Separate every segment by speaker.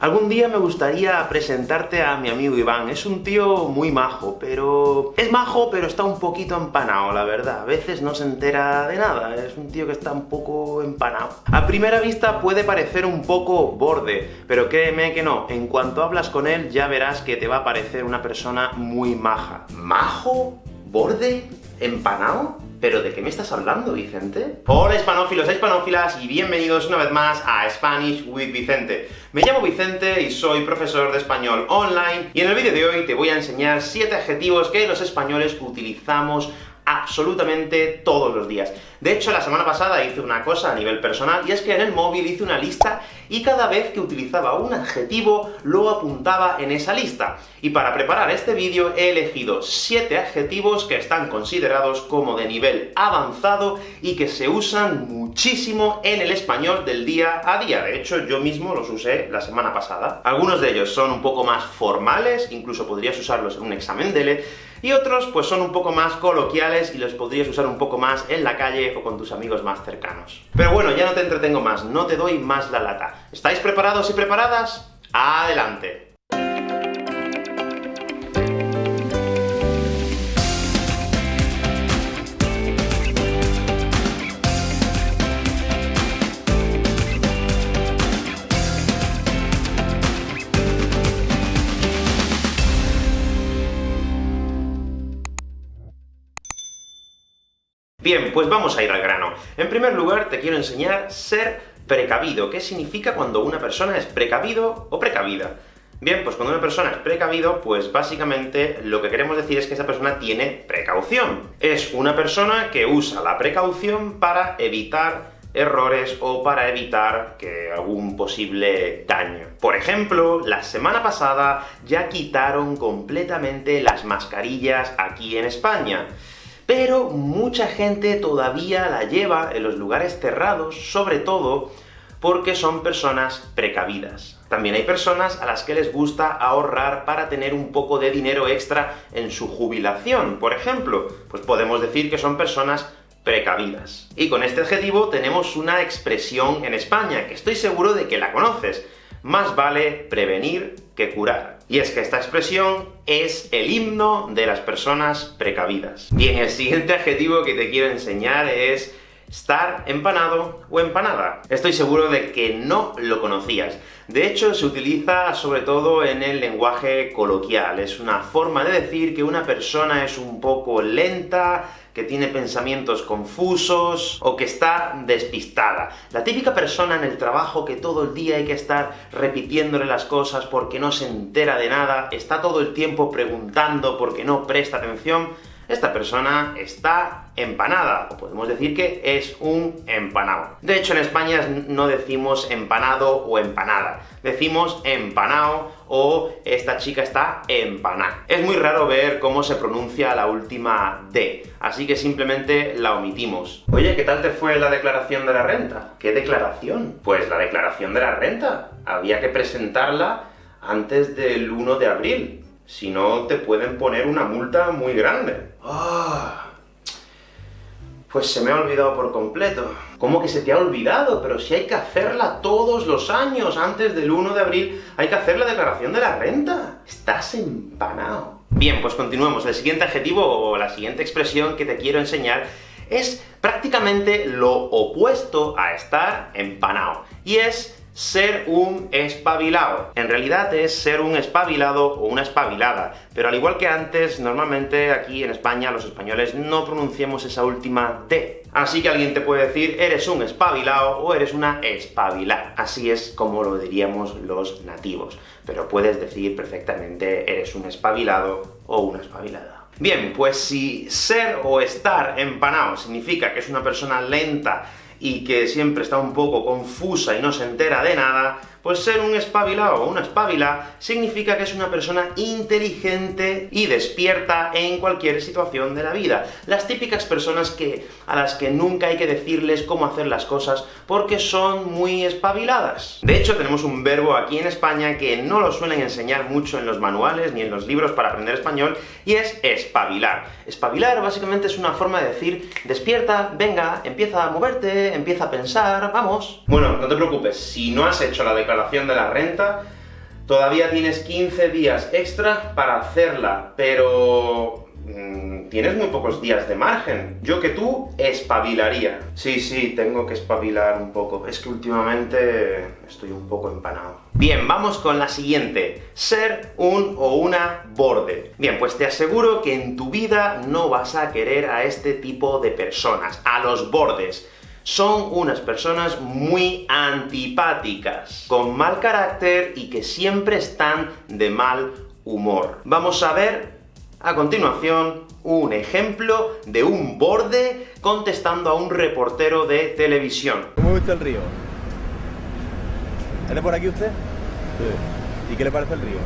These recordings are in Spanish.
Speaker 1: Algún día me gustaría presentarte a mi amigo Iván. Es un tío muy majo, pero... Es majo, pero está un poquito empanado, la verdad. A veces no se entera de nada, es un tío que está un poco empanado. A primera vista puede parecer un poco borde, pero créeme que no. En cuanto hablas con él, ya verás que te va a parecer una persona muy maja. ¿Majo? ¿Borde? ¿Empanado? ¿Pero de qué me estás hablando, Vicente? Hola hispanófilos e hispanófilas, y bienvenidos una vez más a Spanish with Vicente. Me llamo Vicente y soy profesor de español online, y en el vídeo de hoy te voy a enseñar 7 adjetivos que los españoles utilizamos absolutamente todos los días. De hecho, la semana pasada hice una cosa a nivel personal, y es que en el móvil hice una lista, y cada vez que utilizaba un adjetivo, lo apuntaba en esa lista. Y para preparar este vídeo he elegido 7 adjetivos que están considerados como de nivel avanzado, y que se usan muchísimo en el español del día a día. De hecho, yo mismo los usé la semana pasada. Algunos de ellos son un poco más formales, incluso podrías usarlos en un examen DELE, y otros pues son un poco más coloquiales y los podrías usar un poco más en la calle o con tus amigos más cercanos. Pero bueno, ya no te entretengo más, no te doy más la lata. ¿Estáis preparados y preparadas? ¡Adelante! Bien, pues vamos a ir al grano. En primer lugar, te quiero enseñar ser precavido. ¿Qué significa cuando una persona es precavido o precavida? Bien, pues cuando una persona es precavido, pues básicamente lo que queremos decir es que esa persona tiene precaución. Es una persona que usa la precaución para evitar errores o para evitar que algún posible daño. Por ejemplo, la semana pasada ya quitaron completamente las mascarillas aquí en España pero mucha gente todavía la lleva en los lugares cerrados, sobre todo porque son personas precavidas. También hay personas a las que les gusta ahorrar para tener un poco de dinero extra en su jubilación, por ejemplo. Pues podemos decir que son personas precavidas. Y con este adjetivo tenemos una expresión en España, que estoy seguro de que la conoces. Más vale prevenir que curar. Y es que esta expresión es el himno de las personas precavidas. Bien, el siguiente adjetivo que te quiero enseñar es estar empanado o empanada. Estoy seguro de que no lo conocías. De hecho, se utiliza sobre todo en el lenguaje coloquial. Es una forma de decir que una persona es un poco lenta, que tiene pensamientos confusos, o que está despistada. La típica persona en el trabajo que todo el día hay que estar repitiéndole las cosas porque no se entera de nada, está todo el tiempo preguntando porque no presta atención, esta persona está empanada, o podemos decir que es un empanado. De hecho, en España no decimos empanado o empanada, decimos empanado o esta chica está empanada. Es muy raro ver cómo se pronuncia la última D, así que simplemente la omitimos. Oye, ¿qué tal te fue la declaración de la renta? ¿Qué declaración? Pues la declaración de la renta. Había que presentarla antes del 1 de abril. Si no, te pueden poner una multa muy grande. ¡Ah! Pues se me ha olvidado por completo. ¿Cómo que se te ha olvidado? Pero si hay que hacerla todos los años, antes del 1 de abril, hay que hacer la declaración de la renta. Estás empanado. Bien, pues continuemos. El siguiente adjetivo, o la siguiente expresión que te quiero enseñar, es prácticamente lo opuesto a estar empanado, y es ser un espabilado. En realidad es ser un espabilado o una espabilada, pero al igual que antes, normalmente aquí en España los españoles no pronunciamos esa última T. Así que alguien te puede decir, eres un espabilado o eres una espabilada. Así es como lo diríamos los nativos. Pero puedes decir perfectamente, eres un espabilado o una espabilada. Bien, pues si ser o estar empanado significa que es una persona lenta, y que siempre está un poco confusa y no se entera de nada, pues ser un espabilado o una espabila significa que es una persona inteligente y despierta en cualquier situación de la vida. Las típicas personas que, a las que nunca hay que decirles cómo hacer las cosas, porque son muy espabiladas. De hecho, tenemos un verbo aquí en España que no lo suelen enseñar mucho en los manuales ni en los libros para aprender español, y es espabilar. Espabilar básicamente es una forma de decir, despierta, venga, empieza a moverte, empieza a pensar, vamos. Bueno, no te preocupes, si no has hecho la declaración de la renta, Todavía tienes 15 días extra para hacerla, pero... Mm, tienes muy pocos días de margen. Yo que tú, espabilaría. Sí, sí, tengo que espabilar un poco. Es que últimamente estoy un poco empanado. Bien, vamos con la siguiente. Ser un o una borde. Bien, pues te aseguro que en tu vida no vas a querer a este tipo de personas, a los bordes son unas personas muy antipáticas, con mal carácter y que siempre están de mal humor. Vamos a ver, a continuación, un ejemplo de un borde contestando a un reportero de televisión.
Speaker 2: ¿Cómo gusta el río? ¿Es por aquí usted? Sí. ¿Y qué le parece el río?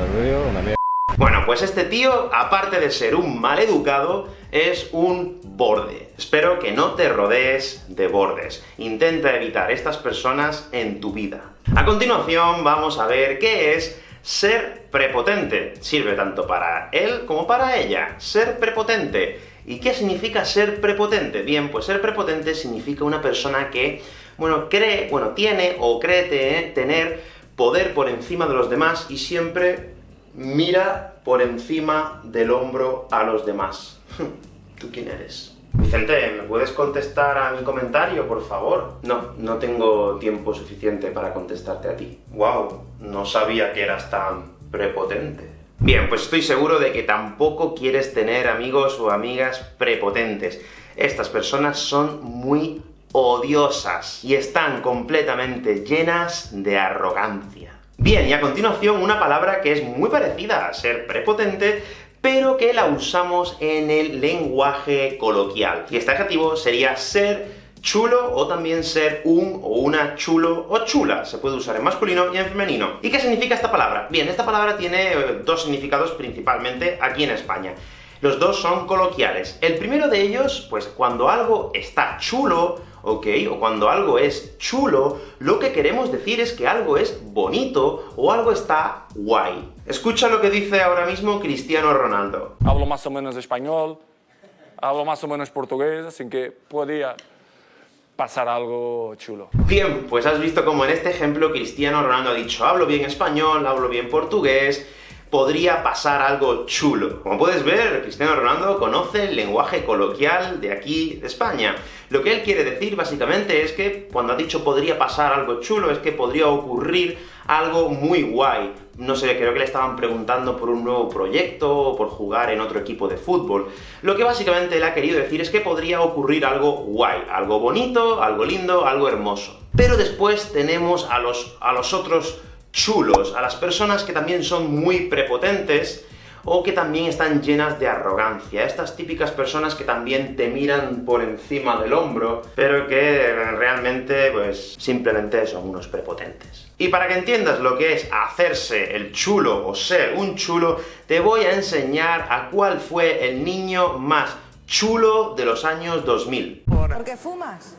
Speaker 1: El río, una mierda. Bueno, pues este tío, aparte de ser un mal educado, es un borde. Espero que no te rodees de bordes. Intenta evitar estas personas en tu vida. A continuación, vamos a ver qué es ser prepotente. Sirve tanto para él como para ella. Ser prepotente. ¿Y qué significa ser prepotente? Bien, pues ser prepotente significa una persona que, bueno, cree, bueno, tiene o cree tener poder por encima de los demás y siempre mira por encima del hombro a los demás. ¿Tú quién eres? Vicente, ¿me puedes contestar a mi comentario, por favor? No, no tengo tiempo suficiente para contestarte a ti. Wow, no sabía que eras tan prepotente. Bien, pues estoy seguro de que tampoco quieres tener amigos o amigas prepotentes. Estas personas son muy odiosas, y están completamente llenas de arrogancia. Bien, y a continuación una palabra que es muy parecida a ser prepotente, pero que la usamos en el lenguaje coloquial. Y este adjetivo sería ser chulo, o también ser un o una chulo o chula. Se puede usar en masculino y en femenino. ¿Y qué significa esta palabra? Bien, esta palabra tiene eh, dos significados principalmente aquí en España. Los dos son coloquiales. El primero de ellos, pues cuando algo está chulo, ¿ok? O cuando algo es chulo, lo que queremos decir es que algo es bonito, o algo está guay. Escucha lo que dice ahora mismo Cristiano Ronaldo.
Speaker 3: Hablo más o menos español, hablo más o menos portugués, así que podía pasar algo chulo.
Speaker 1: Bien, pues has visto como en este ejemplo Cristiano Ronaldo ha dicho hablo bien español, hablo bien portugués, podría pasar algo chulo. Como puedes ver, Cristiano Ronaldo conoce el lenguaje coloquial de aquí, de España. Lo que él quiere decir, básicamente, es que cuando ha dicho podría pasar algo chulo, es que podría ocurrir algo muy guay. No sé, creo que le estaban preguntando por un nuevo proyecto, o por jugar en otro equipo de fútbol. Lo que básicamente él ha querido decir es que podría ocurrir algo guay, algo bonito, algo lindo, algo hermoso. Pero después tenemos a los, a los otros chulos, a las personas que también son muy prepotentes, o que también están llenas de arrogancia. Estas típicas personas que también te miran por encima del hombro, pero que realmente, pues, simplemente son unos prepotentes. Y para que entiendas lo que es hacerse el chulo o ser un chulo, te voy a enseñar a cuál fue el niño más chulo de los años 2000.
Speaker 4: ¿Por qué fumas?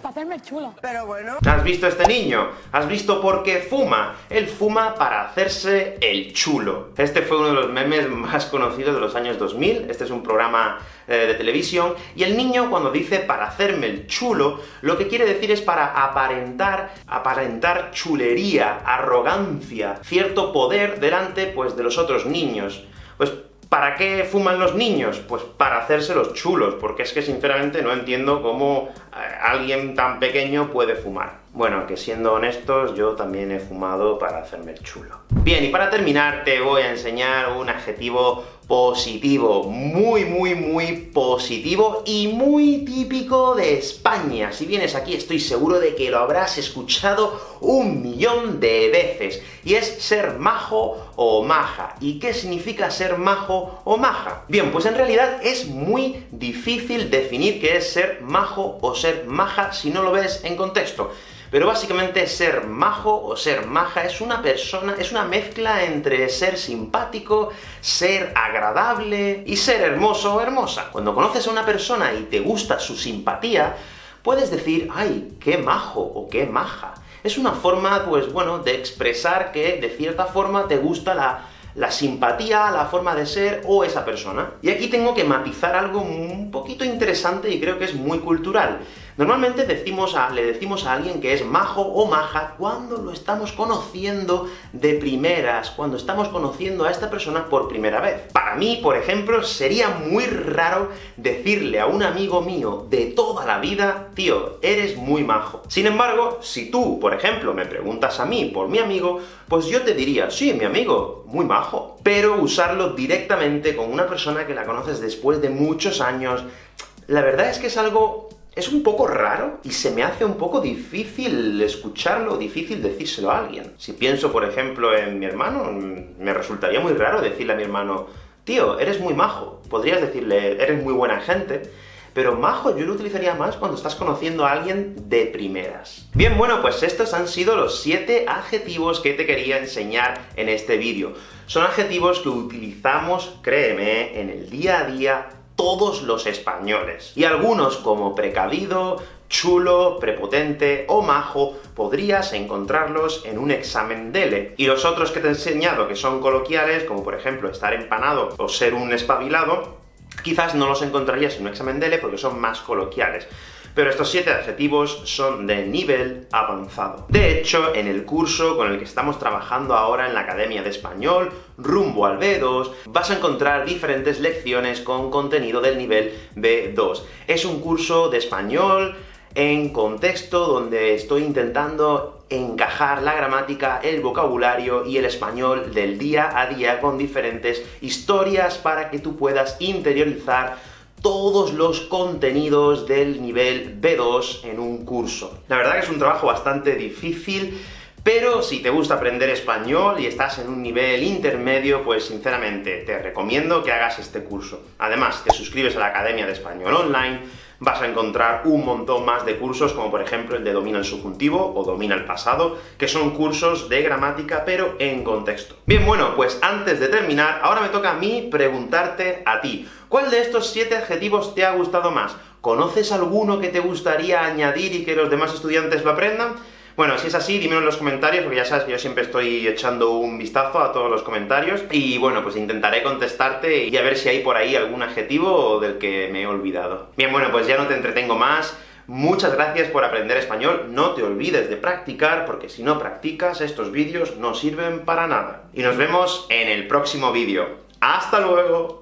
Speaker 5: Para hacerme chulo.
Speaker 4: Pero bueno...
Speaker 1: ¿Has visto este niño? ¿Has visto por qué fuma? Él fuma para hacerse el chulo. Este fue uno de los memes más conocidos de los años 2000, este es un programa eh, de televisión, y el niño cuando dice para hacerme el chulo, lo que quiere decir es para aparentar, aparentar chulería, arrogancia, cierto poder delante, pues, de los otros niños. Pues ¿Para qué fuman los niños? Pues para hacerse los chulos, porque es que sinceramente no entiendo cómo eh, alguien tan pequeño puede fumar. Bueno, que siendo honestos, yo también he fumado para hacerme el chulo. Bien, y para terminar te voy a enseñar un adjetivo positivo, muy, muy, muy positivo y muy típico de España. Si vienes aquí estoy seguro de que lo habrás escuchado un millón de veces, y es ser majo o maja. ¿Y qué significa ser majo o maja? Bien, pues en realidad es muy difícil definir qué es ser majo o ser maja si no lo ves en contexto. Pero básicamente ser majo o ser maja es una persona, es una mezcla entre ser simpático, ser agradable y ser hermoso o hermosa. Cuando conoces a una persona y te gusta su simpatía, puedes decir, ¡ay, qué majo! o qué maja. Es una forma, pues bueno, de expresar que, de cierta forma, te gusta la, la simpatía, la forma de ser, o esa persona. Y aquí tengo que matizar algo un poquito interesante y creo que es muy cultural. Normalmente decimos a, le decimos a alguien que es majo o maja cuando lo estamos conociendo de primeras, cuando estamos conociendo a esta persona por primera vez. Para mí, por ejemplo, sería muy raro decirle a un amigo mío de toda la vida, tío, eres muy majo. Sin embargo, si tú, por ejemplo, me preguntas a mí por mi amigo, pues yo te diría, sí, mi amigo, muy majo. Pero usarlo directamente con una persona que la conoces después de muchos años, la verdad es que es algo es un poco raro, y se me hace un poco difícil escucharlo, difícil decírselo a alguien. Si pienso, por ejemplo, en mi hermano, me resultaría muy raro decirle a mi hermano, tío, eres muy majo. Podrías decirle, eres muy buena gente, pero majo yo lo utilizaría más cuando estás conociendo a alguien de primeras. Bien, bueno, pues estos han sido los 7 adjetivos que te quería enseñar en este vídeo. Son adjetivos que utilizamos, créeme, en el día a día todos los españoles. Y algunos, como precavido, chulo, prepotente o majo, podrías encontrarlos en un examen DELE. Y los otros que te he enseñado, que son coloquiales, como por ejemplo estar empanado o ser un espabilado, quizás no los encontrarías en un examen DELE porque son más coloquiales pero estos siete adjetivos son de nivel avanzado. De hecho, en el curso con el que estamos trabajando ahora en la Academia de Español, rumbo al B2, vas a encontrar diferentes lecciones con contenido del nivel B2. Es un curso de español en contexto donde estoy intentando encajar la gramática, el vocabulario y el español del día a día con diferentes historias para que tú puedas interiorizar todos los contenidos del nivel B2 en un curso. La verdad que es un trabajo bastante difícil, pero si te gusta aprender español y estás en un nivel intermedio, pues sinceramente te recomiendo que hagas este curso. Además, te suscribes a la Academia de Español Online, vas a encontrar un montón más de cursos, como por ejemplo el de Domina el Subjuntivo o Domina el Pasado, que son cursos de gramática, pero en contexto. Bien, bueno, pues antes de terminar, ahora me toca a mí preguntarte a ti, ¿cuál de estos siete adjetivos te ha gustado más? ¿Conoces alguno que te gustaría añadir y que los demás estudiantes lo aprendan? Bueno, si es así, dímelo en los comentarios, porque ya sabes que yo siempre estoy echando un vistazo a todos los comentarios, y bueno, pues intentaré contestarte y a ver si hay por ahí algún adjetivo del que me he olvidado. Bien, bueno, pues ya no te entretengo más, Muchas gracias por aprender español, no te olvides de practicar, porque si no practicas, estos vídeos no sirven para nada. Y nos vemos en el próximo vídeo. ¡Hasta luego!